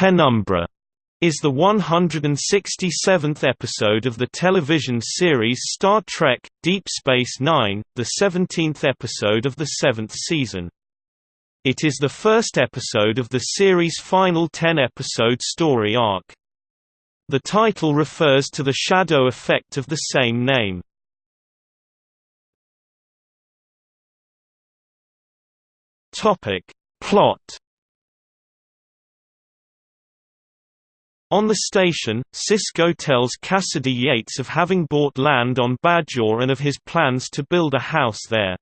Penumbra is the 167th episode of the television series Star Trek – Deep Space Nine, the 17th episode of the seventh season. It is the first episode of the series' final 10-episode story arc. The title refers to the shadow effect of the same name. Plot On the station, Sisko tells Kasidy Yates of having bought land on Bajor and of his plans to build a house there.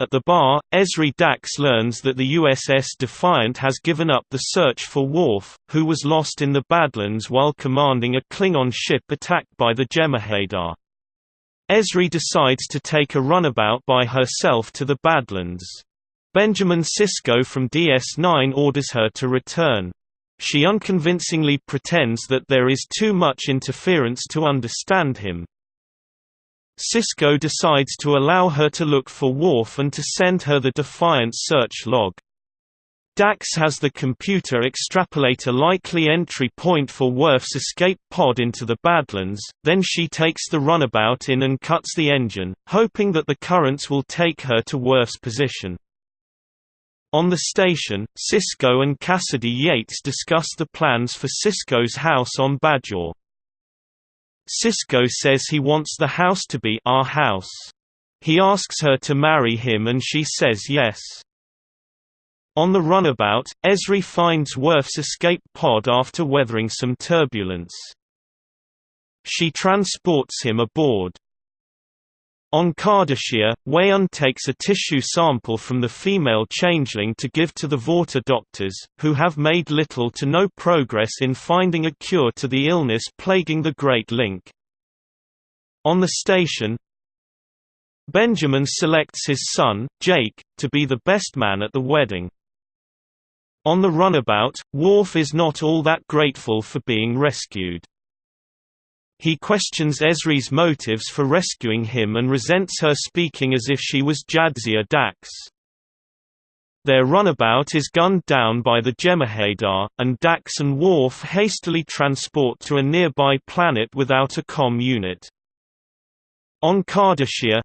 At the bar, Ezri Dax learns that the USS Defiant has given up the search for Worf, who was lost in the Badlands while commanding a Klingon ship attacked by the Jem'Hadar. Ezri decides to take a runabout by herself to the Badlands. Benjamin Sisko from DS9 orders her to return. She unconvincingly pretends that there is too much interference to understand him. Sisko decides to allow her to look for Worf and to send her the Defiant search log. Dax has the computer extrapolate a likely entry point for Worf's escape pod into the Badlands, then she takes the runabout in and cuts the engine, hoping that the currents will take her to Worf's position. On the station, Sisko and Kasidy Yates discuss the plans for Sisko's house on Bajor. Sisko says he wants the house to be our house. He asks her to marry him and she says yes. On the runabout, Ezri finds Worf's escape pod after weathering some turbulence. She transports him aboard. On Cardassia, Weyoun takes a tissue sample from the female changeling to give to the Vorta doctors, who have made little to no progress in finding a cure to the illness plaguing the Great Link. On the station, Benjamin selects his son, Jake, to be the best man at the wedding. On the runabout, Worf is not all that grateful for being rescued. He questions Ezri's motives for rescuing him and resents her speaking as if she was Jadzia Dax. Their runabout is gunned down by the Jem'Hadar, and Dax and Worf hastily transport to a nearby planet without a com unit. On Cardassia,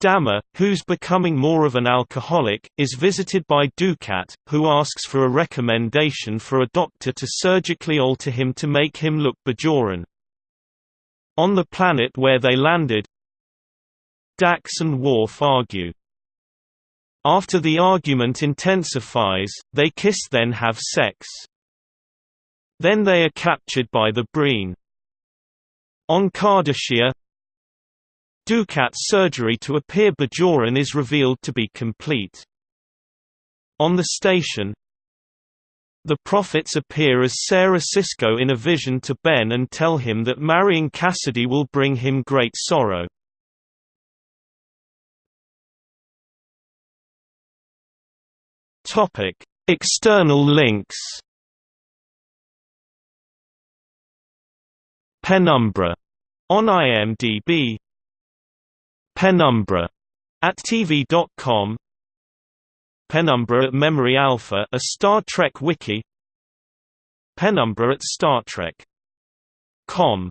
Damar, who's becoming more of an alcoholic, is visited by Dukat, who asks for a recommendation for a doctor to surgically alter him to make him look Bajoran. On the planet where they landed, Dax and Worf argue. After the argument intensifies, they kiss then have sex. Then they are captured by the Breen. On Cardassia, Dukat's surgery to appear Bajoran is revealed to be complete. On the station, the prophets appear as Sarah Sisko in a vision to Ben and tell him that marrying Kasidy will bring him great sorrow. External links. Penumbra on IMDb. Penumbra at TV.com Penumbra at Memory Alpha a Star Trek wiki Penumbra at Star Trek. Com